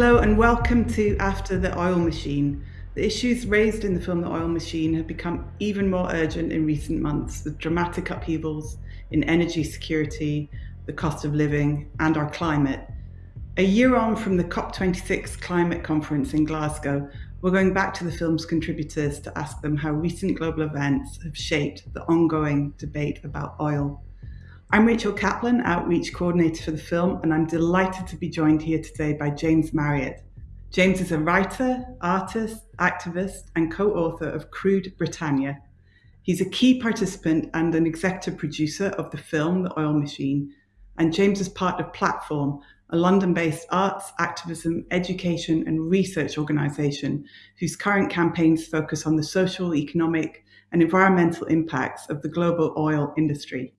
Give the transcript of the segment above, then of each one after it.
Hello and welcome to After the Oil Machine. The issues raised in the film The Oil Machine have become even more urgent in recent months with dramatic upheavals in energy security, the cost of living, and our climate. A year on from the COP26 climate conference in Glasgow, we're going back to the film's contributors to ask them how recent global events have shaped the ongoing debate about oil. I'm Rachel Kaplan, Outreach Coordinator for the film, and I'm delighted to be joined here today by James Marriott. James is a writer, artist, activist, and co author of Crude Britannia. He's a key participant and an executive producer of the film The Oil Machine, and James is part of Platform, a London based arts, activism, education, and research organisation whose current campaigns focus on the social, economic, and environmental impacts of the global oil industry.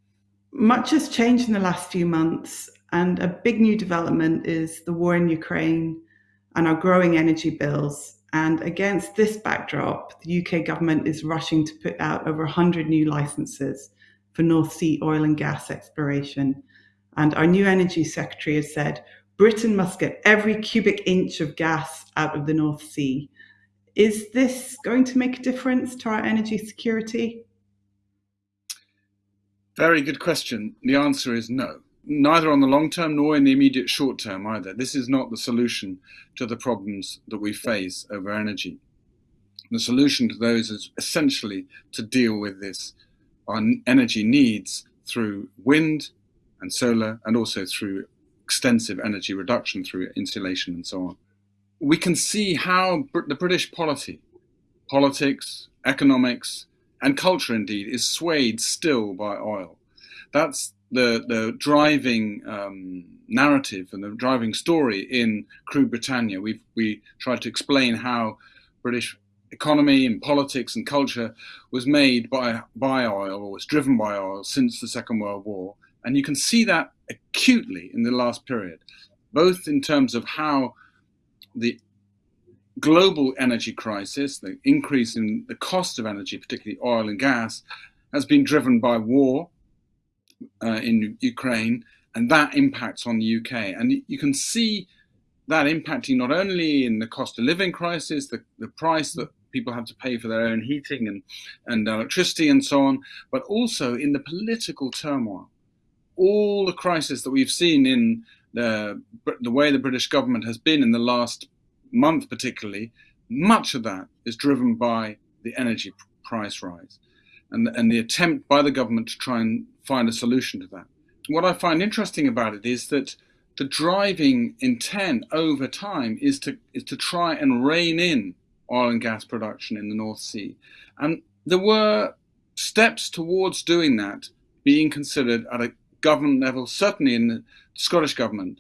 Much has changed in the last few months, and a big new development is the war in Ukraine and our growing energy bills. And against this backdrop, the UK government is rushing to put out over 100 new licenses for North Sea oil and gas exploration. And our new energy secretary has said Britain must get every cubic inch of gas out of the North Sea. Is this going to make a difference to our energy security? Very good question. The answer is no. Neither on the long term nor in the immediate short term either. This is not the solution to the problems that we face over energy. The solution to those is essentially to deal with this our energy needs through wind and solar and also through extensive energy reduction through insulation and so on. We can see how the British polity, politics, economics, and culture indeed is swayed still by oil. That's the the driving um, narrative and the driving story in Crude Britannia. We we tried to explain how British economy and politics and culture was made by by oil or was driven by oil since the Second World War, and you can see that acutely in the last period, both in terms of how the global energy crisis, the increase in the cost of energy, particularly oil and gas, has been driven by war uh, in Ukraine, and that impacts on the UK. And you can see that impacting not only in the cost of living crisis, the, the price that people have to pay for their own heating and, and electricity and so on, but also in the political turmoil. All the crisis that we've seen in the, the way the British government has been in the last month particularly, much of that is driven by the energy price rise and, and the attempt by the government to try and find a solution to that. What I find interesting about it is that the driving intent over time is to is to try and rein in oil and gas production in the North Sea. And there were steps towards doing that being considered at a government level, certainly in the Scottish government,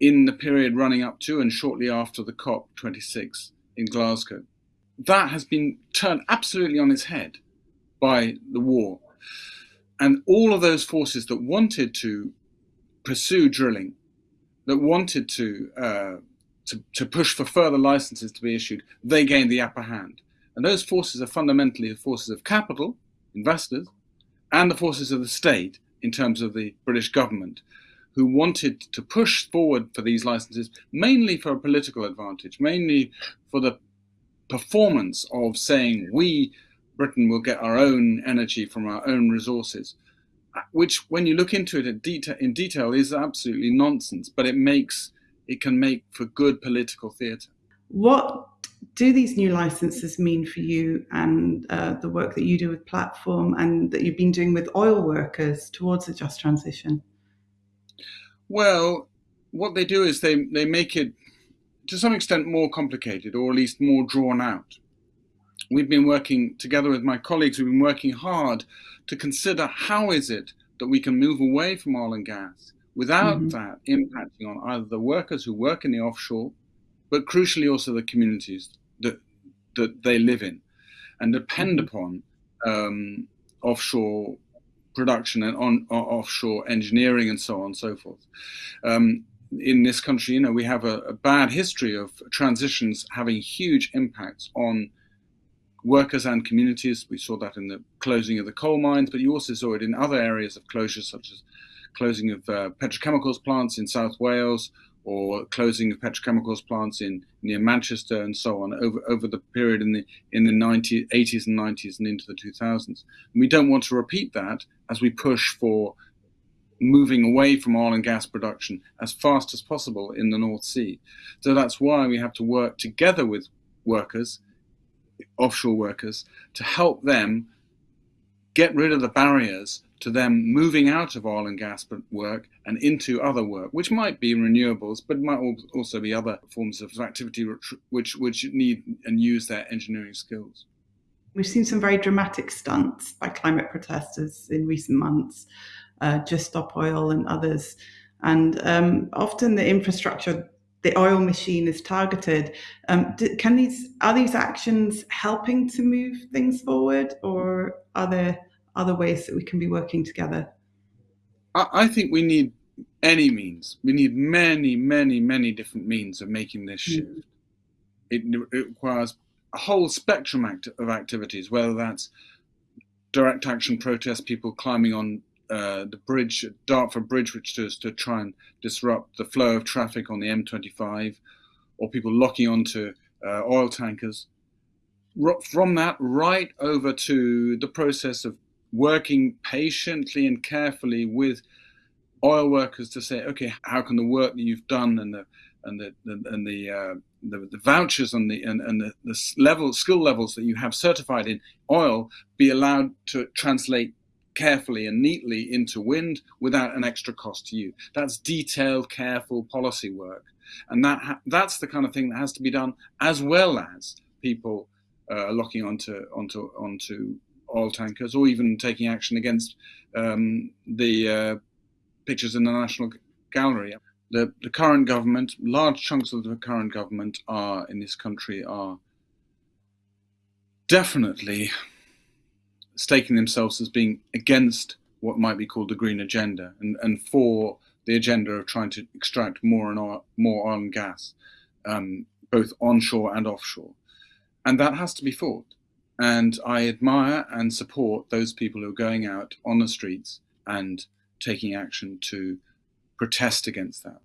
in the period running up to and shortly after the COP26 in Glasgow. That has been turned absolutely on its head by the war. And all of those forces that wanted to pursue drilling, that wanted to, uh, to, to push for further licenses to be issued, they gained the upper hand. And those forces are fundamentally the forces of capital, investors, and the forces of the state in terms of the British government, who wanted to push forward for these licenses mainly for a political advantage, mainly for the performance of saying we, Britain, will get our own energy from our own resources, which, when you look into it in detail, in detail is absolutely nonsense, but it makes it can make for good political theatre. What do these new licenses mean for you and uh, the work that you do with Platform and that you've been doing with oil workers towards a just transition? Well, what they do is they, they make it to some extent more complicated or at least more drawn out. We've been working together with my colleagues, we've been working hard to consider how is it that we can move away from oil and gas without mm-hmm. that impacting on either the workers who work in the offshore, but crucially also the communities that, that they live in and depend mm-hmm. upon um, offshore production and on, offshore engineering and so on and so forth. Um, in this country, you know, we have a, a, bad history of transitions having huge impacts on workers and communities. We saw that in the closing of the coal mines, but you also saw it in other areas of closure, such as closing of uh, petrochemicals plants in South Wales or closing of petrochemicals plants in near Manchester and so on over, over the period in the in the 90, 80s and 90s and into the 2000s. And we don't want to repeat that as we push for moving away from oil and gas production as fast as possible in the North Sea. So that's why we have to work together with workers, offshore workers, to help them get rid of the barriers to them moving out of oil and gas work and into other work, which might be renewables, but might also be other forms of activity which, which need and use their engineering skills. We've seen some very dramatic stunts by climate protesters in recent months, uh, Just Stop Oil and others. And um, often the infrastructure, the oil machine is targeted. Um, can these are these actions helping to move things forward, or are there other ways that we can be working together? I think we need any means. We need many, many, many different means of making this hmm. shift. Mm. It, it, requires a whole spectrum act of activities, whether that's direct action protests, people climbing on uh, the bridge, Dartford Bridge, which is to try and disrupt the flow of traffic on the M25, or people locking onto uh, oil tankers. From that, right over to the process of working patiently and carefully with oil workers to say, okay, how can the work that you've done and the and the, and the, uh, the, the vouchers and the and, and the, the level skill levels that you have certified in oil be allowed to translate carefully and neatly into wind without an extra cost to you. That's detailed, careful policy work, and that that's the kind of thing that has to be done as well as people uh, locking onto onto onto oil tankers, or even taking action against um, the uh, pictures in the National Gallery. The, the current government, large chunks of the current government are in this country are definitely staking themselves as being against what might be called the green agenda and, and for the agenda of trying to extract more and oil, more oil and gas, um, both onshore and offshore. And that has to be fought. And I admire and support those people who are going out on the streets and taking action to protest against that.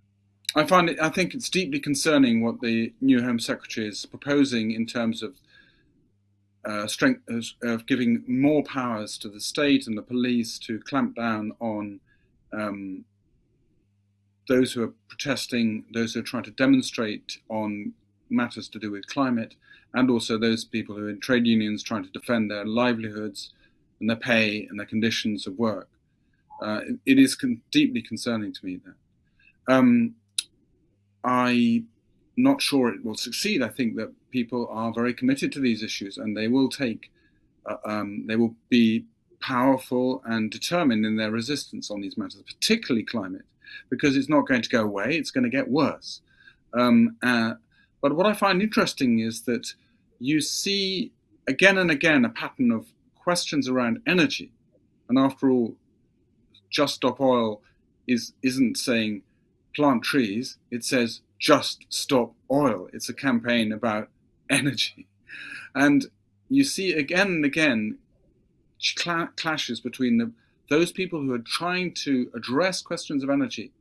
I find it, I think it's deeply concerning what the new Home Secretary is proposing in terms of uh, strength of giving more powers to the state and the police to clamp down on um, those who are protesting, those who are trying to demonstrate on matters to do with climate, and also those people who are in trade unions trying to defend their livelihoods and their pay and their conditions of work. Uh, it, it is con- deeply concerning to me that. Um, I'm not sure it will succeed. I think that people are very committed to these issues and they will take, uh, um, they will be powerful and determined in their resistance on these matters, particularly climate, because it's not going to go away, it's going to get worse. Um, uh, but what I find interesting is that you see again and again a pattern of questions around energy. And after all, Just Stop Oil is, isn't saying plant trees, it says just stop oil. It's a campaign about energy. And you see again and again cl- clashes between the, those people who are trying to address questions of energy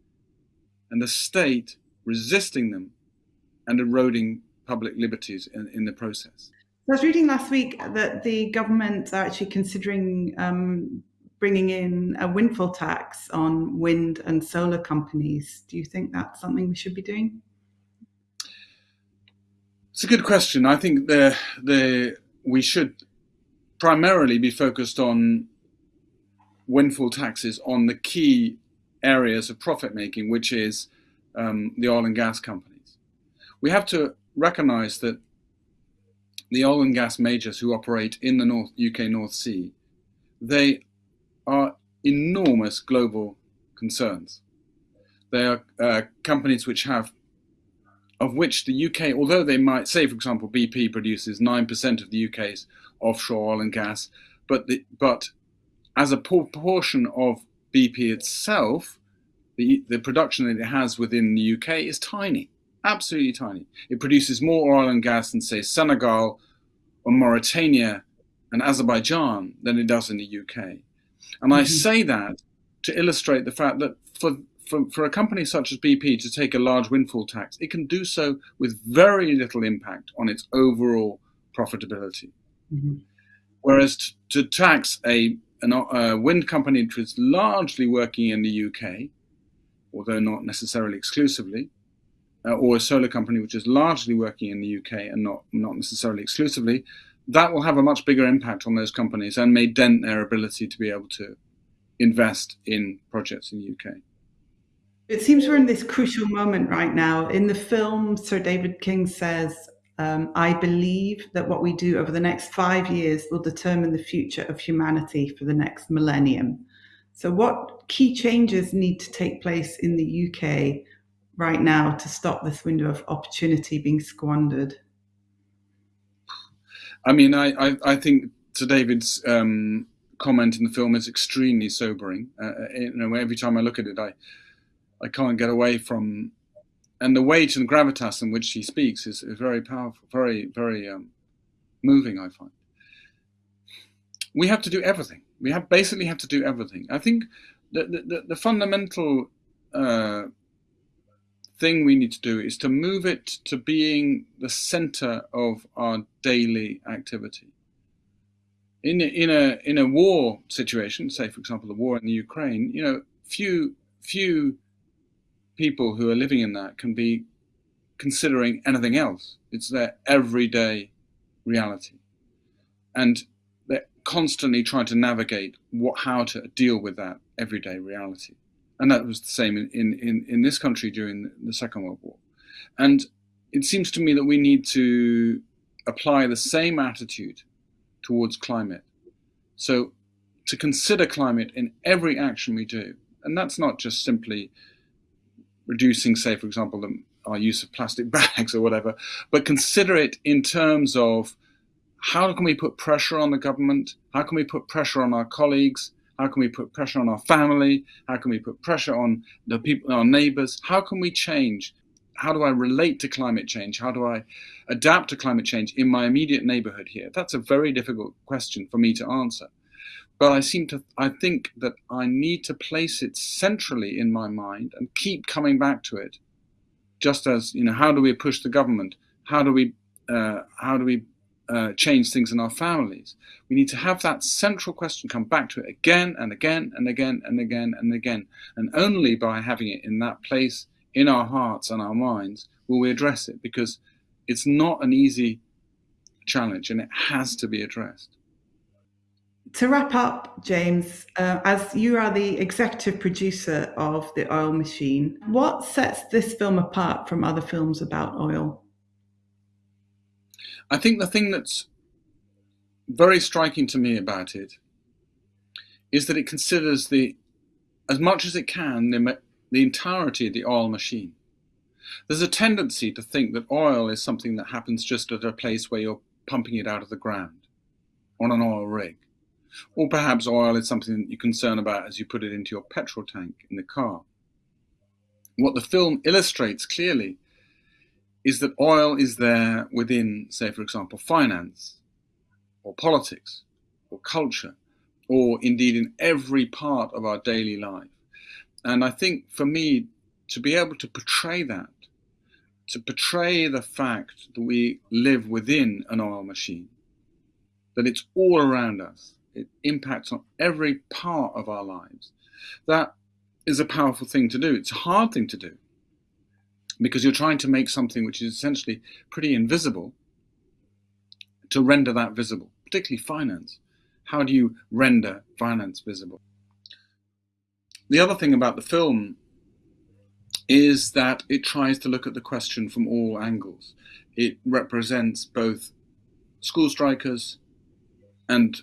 and the state resisting them and eroding public liberties in, in the process. I was reading last week that the government are actually considering um, bringing in a windfall tax on wind and solar companies. Do you think that's something we should be doing? It's a good question. I think the the we should primarily be focused on windfall taxes on the key areas of profit making, which is um, the oil and gas companies. We have to recognize that the oil and gas majors who operate in the North, UK North Sea, they are enormous global concerns. They are uh, companies which have, of which the UK, although they might say, for example, BP produces 9% of the UK's offshore oil and gas, but, the, but as a proportion of BP itself, the, the production that it has within the UK is tiny absolutely tiny. It produces more oil and gas than, say, Senegal or Mauritania and Azerbaijan than it does in the UK. And mm-hmm. I say that to illustrate the fact that for, for, for a company such as BP to take a large windfall tax, it can do so with very little impact on its overall profitability. Mm-hmm. Whereas to, to tax a, an, a wind company which is largely working in the UK, although not necessarily exclusively, uh, or a solar company which is largely working in the UK and not, not necessarily exclusively, that will have a much bigger impact on those companies and may dent their ability to be able to invest in projects in the UK. It seems we're in this crucial moment right now. In the film, Sir David King says, um, I believe that what we do over the next five years will determine the future of humanity for the next millennium. So, what key changes need to take place in the UK right now to stop this window of opportunity being squandered? I mean, I, I, I think to David's um, comment in the film is extremely sobering. Uh, uh, you know, every time I look at it, I I can't get away from, and the weight and gravitas in which he speaks is, is very powerful, very very um, moving. I find we have to do everything. We have basically have to do everything. I think the the, the fundamental uh, thing we need to do is to move it to being the center of our daily activity in in a in a war situation, say for example the war in the Ukraine, you know, few few people who are living in that can be considering anything else. It's their everyday reality, and they're constantly trying to navigate what how to deal with that everyday reality. And that was the same in, in, in this country during the Second World War. And it seems to me that we need to apply the same attitude towards climate. So to consider climate in every action we do, and that's not just simply reducing, say, for example, the, our use of plastic bags or whatever, but consider it in terms of how can we put pressure on the government? How can we put pressure on our colleagues? How can we put pressure on our family? How can we put pressure on the people, our neighbors? How can we change how do I relate to climate change? How do I adapt to climate change in my immediate neighborhood here? That's a very difficult question for me to answer. But I seem to, I think that I need to place it centrally in my mind and keep coming back to it. Just as, you know, how do we push the government? How do we, uh, how do we uh, change things in our families? We need to have that central question come back to it again and again and again and again and again. And only by having it in that place in our hearts and our minds will we address it because it's not an easy challenge and it has to be addressed. To wrap up, James, uh, as you are the executive producer of The Oil Machine, what sets this film apart from other films about oil? I think the thing that's very striking to me about it is that it considers the, as much as it can, the the entirety of the oil machine. There's a tendency to think that oil is something that happens just at a place where you're pumping it out of the ground on an oil rig. Or perhaps oil is something that you're concerned about as you put it into your petrol tank in the car. What the film illustrates clearly is that oil is there within, say, for example, finance or politics or culture, or indeed in every part of our daily life. And I think for me, to be able to portray that, to portray the fact that we live within an oil machine, that it's all around us, it impacts on every part of our lives, that is a powerful thing to do. It's a hard thing to do because you're trying to make something which is essentially pretty invisible to render that visible, particularly finance. How do you render finance visible? The other thing about the film is that it tries to look at the question from all angles. It represents both school strikers and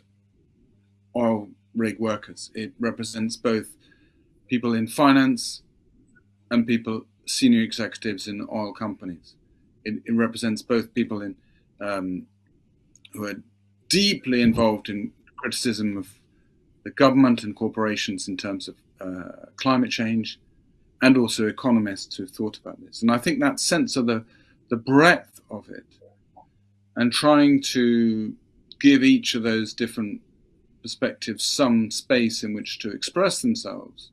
oil rig workers. It represents both people in finance and people, senior executives in oil companies. It, it represents both people in um, who are deeply involved in criticism of the government and corporations in terms of uh, climate change, and also economists who have thought about this. And I think that sense of the, the breadth of it and trying to give each of those different perspectives some space in which to express themselves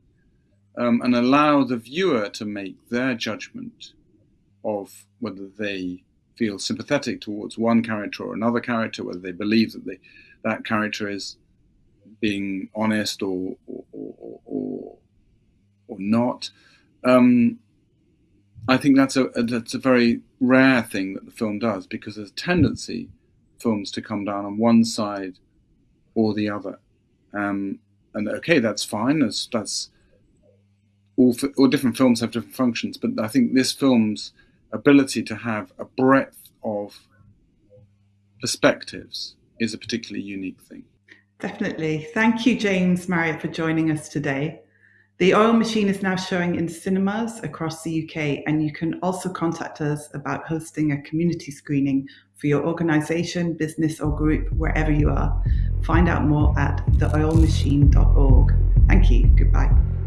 um, and allow the viewer to make their judgment of whether they feel sympathetic towards one character or another character, whether they believe that they, that character is being honest or or, or, or, or not. Um, I think that's a that's a very rare thing that the film does because there's a tendency films to come down on one side or the other. Um, and okay, that's fine. That's that's all. All different films have different functions, but I think this film's ability to have a breadth of perspectives is a particularly unique thing. Definitely. Thank you, James Marriott, for joining us today. The Oil Machine is now showing in cinemas across the UK, and you can also contact us about hosting a community screening for your organisation, business, or group, wherever you are. Find out more at theoilmachine.org. Thank you. Goodbye.